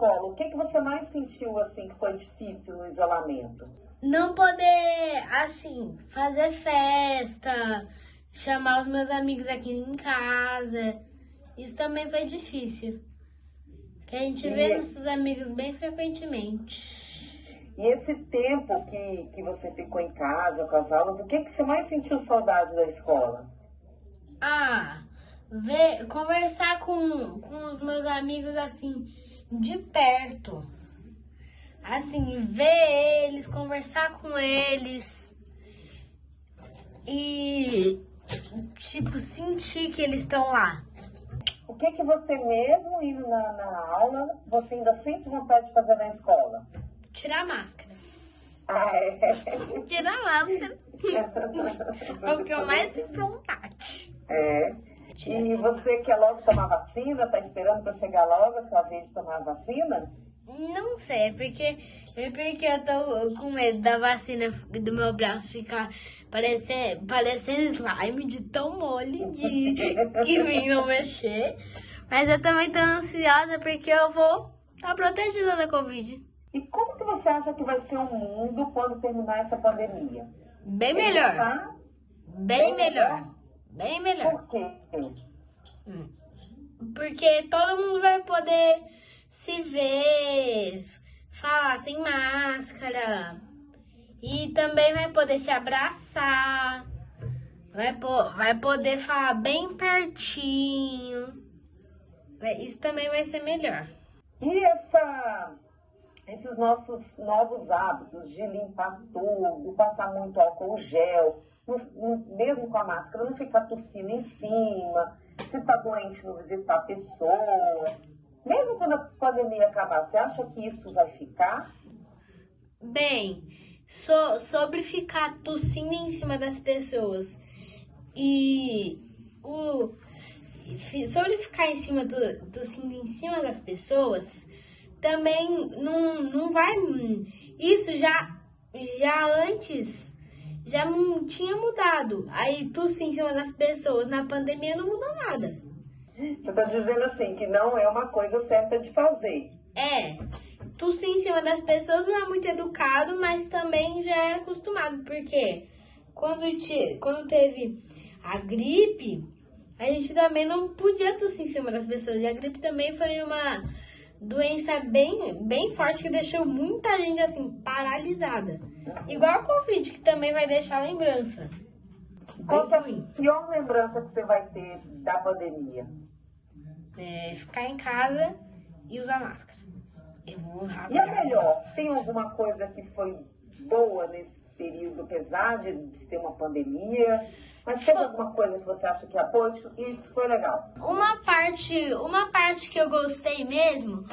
escola, o que, que você mais sentiu assim que foi difícil no isolamento? Não poder, assim, fazer festa, chamar os meus amigos aqui em casa. Isso também foi difícil. Que a gente E- vê nossos amigos bem frequentemente. E esse tempo que, que você ficou em casa com as aulas, o que, que você mais sentiu saudade da escola? Ah, ver, conversar com, com os meus amigos assim, de perto. Assim, ver eles, conversar com eles. E, tipo, sentir que eles estão lá. O que, que você mesmo indo na, na aula, você ainda sente vontade de fazer na escola? Tirar a máscara. Ah, é. Tirar a máscara. É o que eu mais sinto vontade. É. E você quer logo tomar vacina? Tá esperando para chegar logo a sua vez de tomar a vacina? Não sei, é porque, é porque eu tô com medo da vacina do meu braço ficar parecendo, parecendo slime de tão mole de que vim não mexer. Mas eu também tô ansiosa porque eu vou estar protegida da Covid. E como que você acha que vai ser o mundo quando terminar essa pandemia? Bem Ele melhor. tá- Bem melhor. Bem melhor. Por quê? Porque todo mundo vai poder se ver, falar sem máscara. E também vai poder se abraçar. Vai, po- vai poder falar bem pertinho. Isso também vai ser melhor. E essa, esses nossos novos hábitos de limpar tudo, passar muito álcool gel, não- não- mesmo com a máscara, não ficar tossindo em cima, se tá doente, não visitar a pessoa. Mesmo quando a pandemia acabar, você acha que isso vai ficar? Bem, so- sobre ficar tossindo em cima das pessoas e o sobre ficar em cima do tossindo em cima das pessoas também não, não vai isso já já antes já não tinha mudado aí tossir em cima das pessoas na pandemia não mudou nada Você está dizendo assim que não é uma coisa certa de fazer. É, tossir em cima das pessoas não é muito educado, mas também já era acostumado, porque quando, te, quando teve a gripe, a gente também não podia tossir em cima das pessoas. E a gripe também foi uma doença bem, bem forte que deixou muita gente assim, paralisada. Igual a Covid, que também vai deixar lembrança. Qual que é a pior lembrança que você vai ter da pandemia? É, ficar em casa e usar máscara. Eu vou. E a melhor? Tem alguma coisa que foi boa nesse período, apesar de ser uma pandemia? Mas teve alguma coisa que você acha que ah, pô, isso, isso foi legal? Uma parte, uma parte que eu gostei mesmo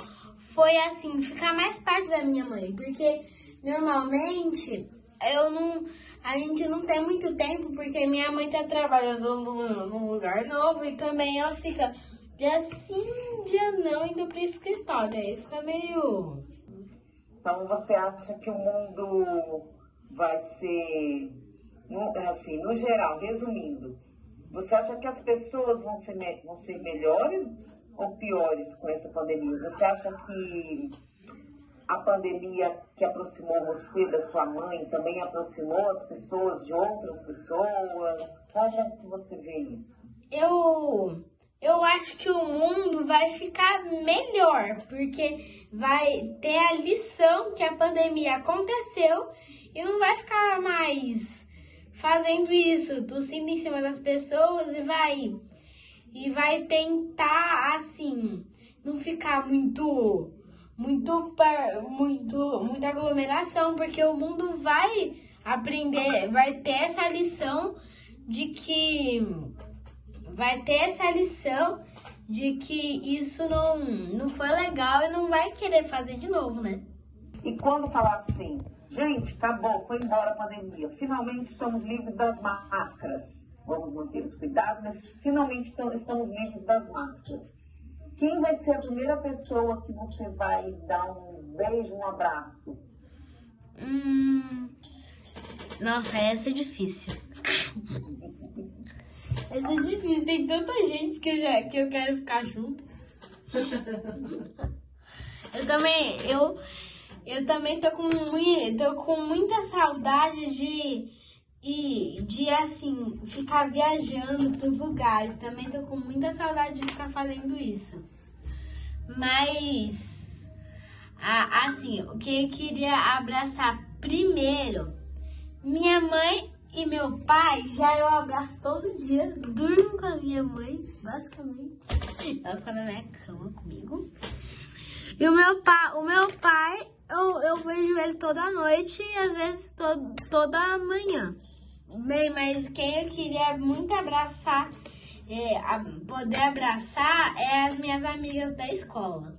foi assim, ficar mais perto da minha mãe, porque normalmente eu não, a gente não tem muito tempo porque minha mãe tá trabalhando num, num lugar novo e também ela fica dia sim, dia não indo pro escritório, aí fica meio Então você acha que o mundo vai ser, assim, no geral, resumindo, você acha que as pessoas vão ser, vão ser melhores ou piores com essa pandemia? Você acha que a pandemia que aproximou você da sua mãe também aproximou as pessoas de outras pessoas? Como você vê isso? eu eu acho que o mundo vai ficar melhor, porque vai ter a lição que a pandemia aconteceu e não vai ficar mais fazendo isso, tossindo em cima das pessoas e vai e vai tentar assim, não ficar muito muito muito muita aglomeração, porque o mundo vai aprender, vai ter essa lição de que vai ter essa lição de que isso não, não foi legal e não vai querer fazer de novo, né? E quando falar assim, gente, acabou, foi embora a pandemia, finalmente estamos livres das máscaras. Vamos manter os cuidados, mas finalmente tam- estamos livres das máscaras. Quem vai ser a primeira pessoa que você vai dar um beijo, um abraço? Hum, nossa, essa é difícil. essa é difícil, tem tanta gente que eu, já, que eu quero ficar junto. Eu também, eu, eu também tô com, tô com muita saudade de, de, de, assim, ficar viajando pros lugares. Também tô com muita saudade de ficar fazendo isso. Mas, assim, o que eu queria abraçar primeiro, minha mãe e meu pai, já eu abraço todo dia, durmo com a minha mãe, basicamente. Ela fica na minha cama comigo. E o meu pai, o meu pai, eu, eu vejo ele toda noite e às vezes todo, toda manhã. Bem, mas quem eu queria muito abraçar, é, a, poder abraçar, é as minhas amigas da escola.